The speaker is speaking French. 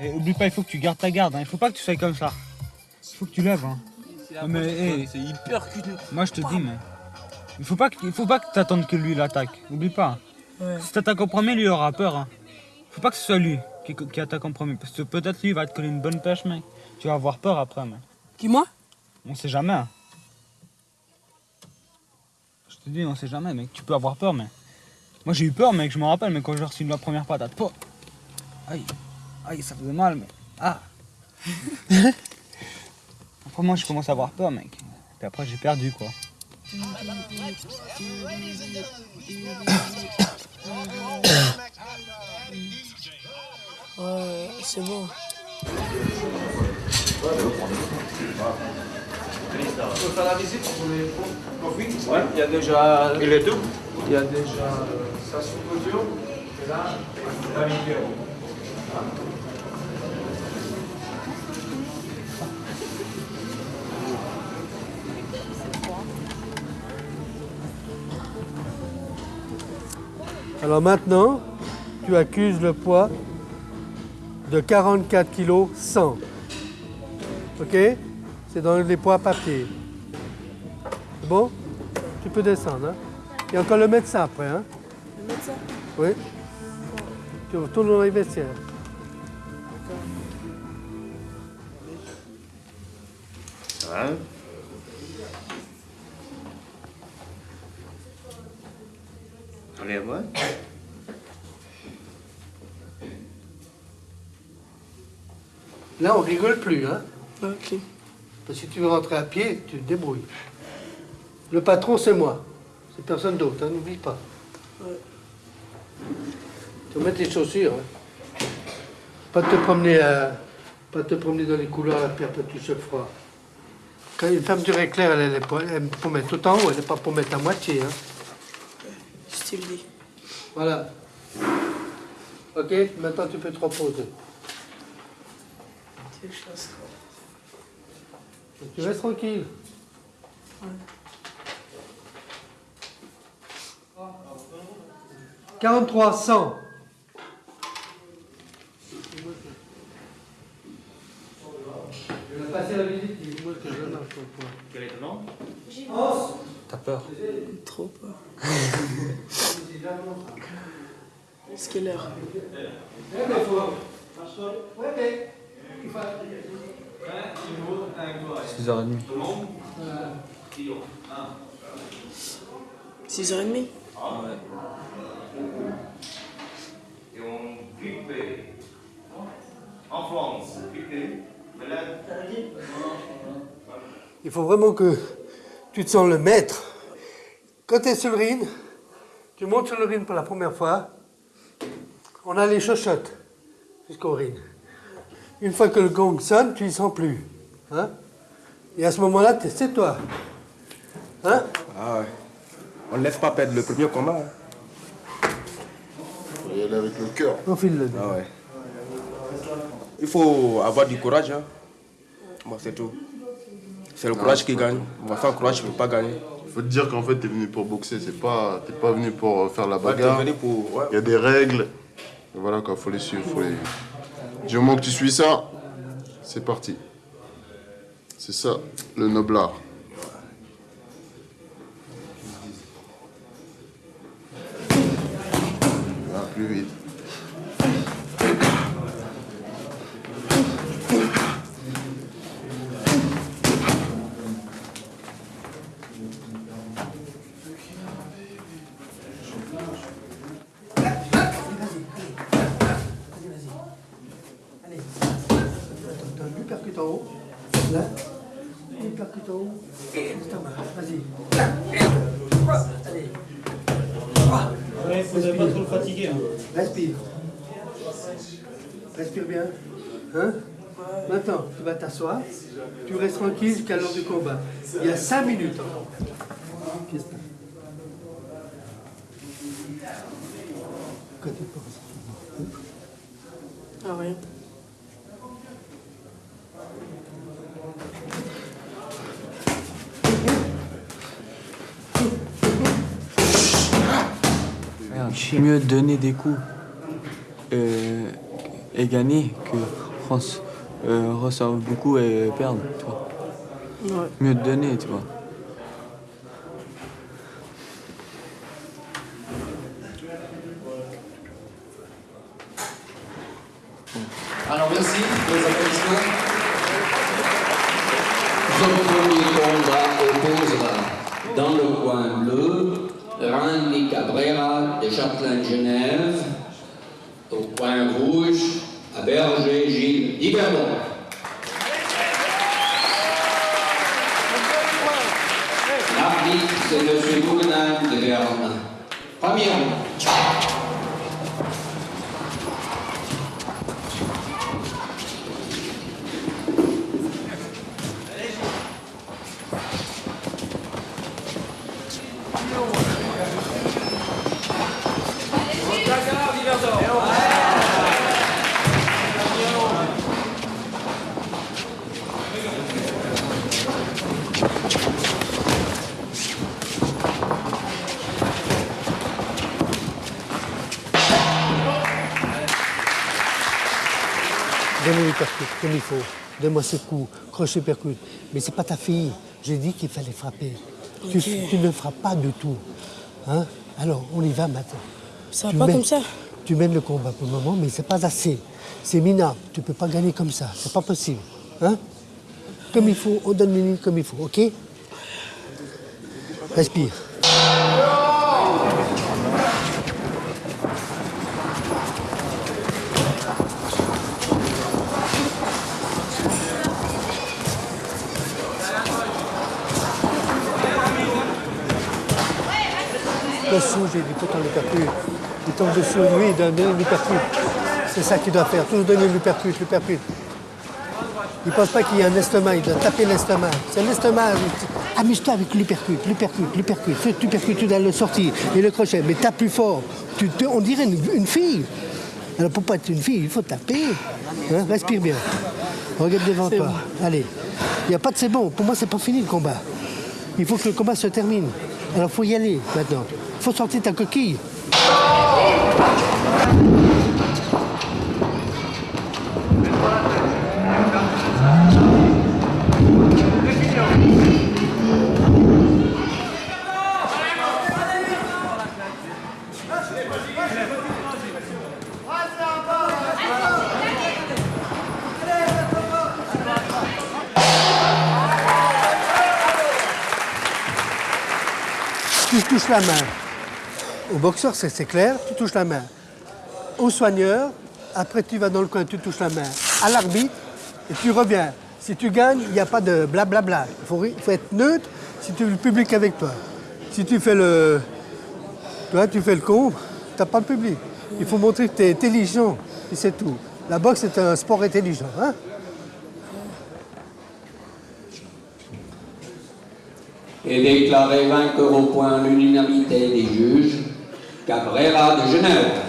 Et oublie pas, il faut que tu gardes ta garde. Hein. Il faut pas que tu sois comme ça. Il faut que tu lèves. Hein. Mais, hey, C'est hyper cul. moi je te dis, mais. Il faut pas que, il faut pas que tu attendes que lui l'attaque. Oublie pas. Ouais. Si t'attaques en premier, lui aura peur. Hein. Faut pas que ce soit lui qui, qui attaque en premier. Parce que peut-être lui il va te coller une bonne pêche, mec. Tu vas avoir peur après, mec. Qui, moi? On sait jamais. hein. Je te dis, on sait jamais, mec. Tu peux avoir peur, mais. Moi j'ai eu peur, mec. Je me rappelle, mais quand j'ai reçu la première patate. Po Aïe. Aïe, ça faisait mal, mais. Ah Après, moi je commence à avoir peur, mec. Puis après, j'ai perdu, quoi. Ouais, c'est bon. peux faire la visite pour les profits Ouais, il y a déjà. Et les deux Il y a déjà euh, ça sous couture. Et là, la vidéo. Alors maintenant, tu accuses le poids de 44 kg 100. Ok? C'est dans les poids papier. C'est bon? Tu peux descendre. Hein? Il y a encore le médecin après. Hein? Le médecin Oui. Tu retournes dans les vestiaires. Là, on rigole plus. Hein? Ok. Parce que si tu veux rentrer à pied, tu te débrouilles. Le patron, c'est moi. C'est personne d'autre, hein, n'oublie pas. Ouais. Tu vas mettre les chaussures. hein. Pas te promener à- pas te promener dans les couloirs à chauffes froid. Quand une fermeture éclair, elle, elle est pour, elle est pour mettre tout en haut, elle n'est pas pour mettre à moitié. Hein. Voilà. Ok, maintenant tu peux te reposer. Tu Tu restes tranquille. Ouais. 43, 100. Je vais passer la visite, dis-moi que je marche au point. Quel est ton nom T'as peur Trop peur. Est-ce quelle heure Ouais, mais faut. Ouais, mais. il faut- 6h30. 6h30 Et on grippé. En France. Il faut vraiment que tu te sens le maître. Quand tu es sur le ring, tu montes sur le ring pour la première fois, on a les chochottes jusqu'au ring. Une fois que le gong sonne, tu y sens plus. Hein? Et à ce moment-là, c'est toi. Hein? Ah ouais. On ne laisse pas perdre le premier combat. hein. Faut y aller avec le cœur. Au fil le Ah ouais. Il faut avoir du courage. Hein. Bon, c'est tout. C'est le courage qui gagne. Bon, sans courage, tu ne peux pas gagner. Faut te dire qu'en fait, t'es venu pour boxer, c'est pas, t'es pas venu pour euh, faire la bagarre. venu pour. ouais. Il y a des règles. Voilà quoi, faut les suivre. Faut les... Du moment que tu suis ça, c'est parti. C'est ça, le noblard. Va plus vite. T'as un percute en haut. Là. Un percute en haut. Juste en bas. Vas-y. Allez. Ouais, faudrait pas trop le fatiguer. Hein. Respire. Respire bien. Hein? Maintenant, tu vas t'asseoir. Tu restes tranquille jusqu'à l'heure du combat. Il y a 5 minutes encore. Qu'est-ce que Quand tu penses Ah, rien. Mieux donner des coups euh, et gagner que France euh, beaucoup et perdent, tu vois. Ouais. Mieux donner, tu vois. Alors merci pour les applaudissements. Son premier combat opposera dans le coin bleu Randy Cabrera de Châtelain-Genève, au coin rouge à Berger Gilles Diverdon. L'arbitre, c'est M. Gouvernin de Berne. Premier. Les percutes, comme il faut. Donne-moi ses coups, crochet percute. Mais c'est pas ta fille. J'ai dit qu'il fallait frapper. Tu, ne frappes pas du tout. Hein? Alors, on y va maintenant. Ça va Tu pas mènes- comme ça Tu mènes le combat pour le moment, mais c'est pas assez. C'est minable. Tu peux pas gagner comme ça. C'est pas possible. Hein? Comme il faut, on donne minute comme il faut, ok? Respire. Dessous, j'ai dit, en l'hypercute. Il tombe dessous, lui, il donne l'hypercute. C'est ça qu'il doit faire, toujours donner l'hypercute, l'hypercute. Il ne pense pas qu'il y a un estomac, il doit taper l'estomac. C'est l'estomac. Amuse-toi avec l'hypercute, l'hypercute, l'hypercute. Ce l'hypercute, tu dois le sortir. Et le crochet, mais tape plus fort. Tu, on dirait une, une fille. Alors pour pas être une fille, il faut taper. Hein, respire bien. Regarde devant toi. Allez. Il n'y a pas de c'est bon. Pour moi, c'est pas fini le combat. Il faut que le combat se termine. Alors faut y aller maintenant. Faut sortir ta coquille. Tu touches la main? Au boxeur, c'est clair, tu touches la main. Au soigneur, après tu vas dans le coin, tu touches la main. À l'arbitre, et tu reviens. Si tu gagnes, il n'y a pas de blablabla. Il faut, être neutre si tu veux le public avec toi. Si tu fais le. Toi, tu fais le con, tu n'as pas le public. Il faut montrer que tu es intelligent, et c'est tout. La boxe, c'est un sport intelligent. Hein? est déclaré vainqueur au point l'unanimité des juges, Cabrera de Genève.